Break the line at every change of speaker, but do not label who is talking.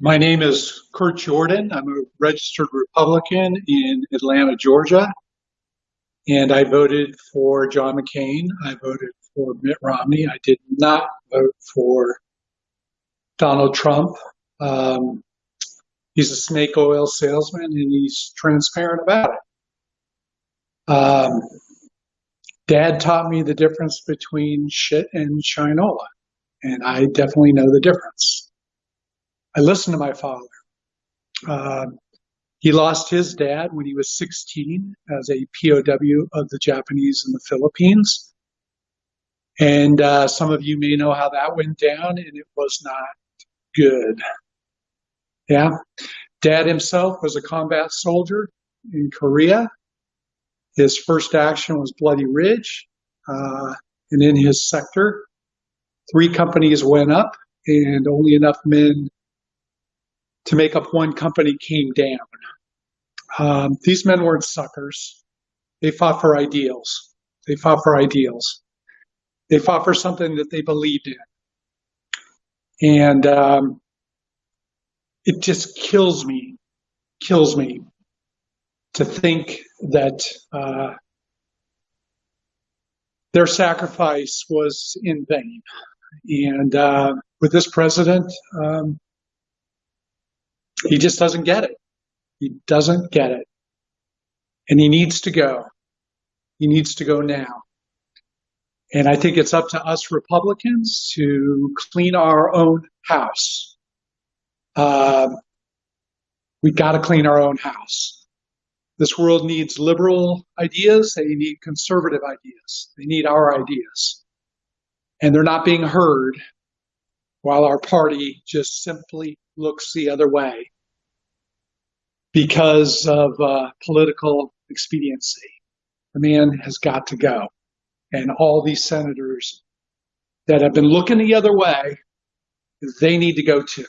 My name is Kurt Jordan. I'm a registered Republican in Atlanta, Georgia. And I voted for John McCain. I voted for Mitt Romney. I did not vote for Donald Trump. Um, he's a snake oil salesman and he's transparent about it. Um, Dad taught me the difference between shit and shinola, and I definitely know the difference. I listened to my father. Uh, he lost his dad when he was 16 as a POW of the Japanese in the Philippines. And uh, some of you may know how that went down, and it was not good. Yeah. Dad himself was a combat soldier in Korea. His first action was Bloody Ridge. Uh, and in his sector, three companies went up, and only enough men to make up one company came down. Um, these men weren't suckers. They fought for ideals. They fought for ideals. They fought for something that they believed in. And um, it just kills me, kills me to think that uh, their sacrifice was in vain. And uh, with this president, um, he just doesn't get it. He doesn't get it. And he needs to go. He needs to go now. And I think it's up to us Republicans to clean our own house. Uh, we got to clean our own house. This world needs liberal ideas. They need conservative ideas. They need our ideas. And they're not being heard while our party just simply looks the other way because of uh, political expediency. The man has got to go. And all these senators that have been looking the other way, they need to go too.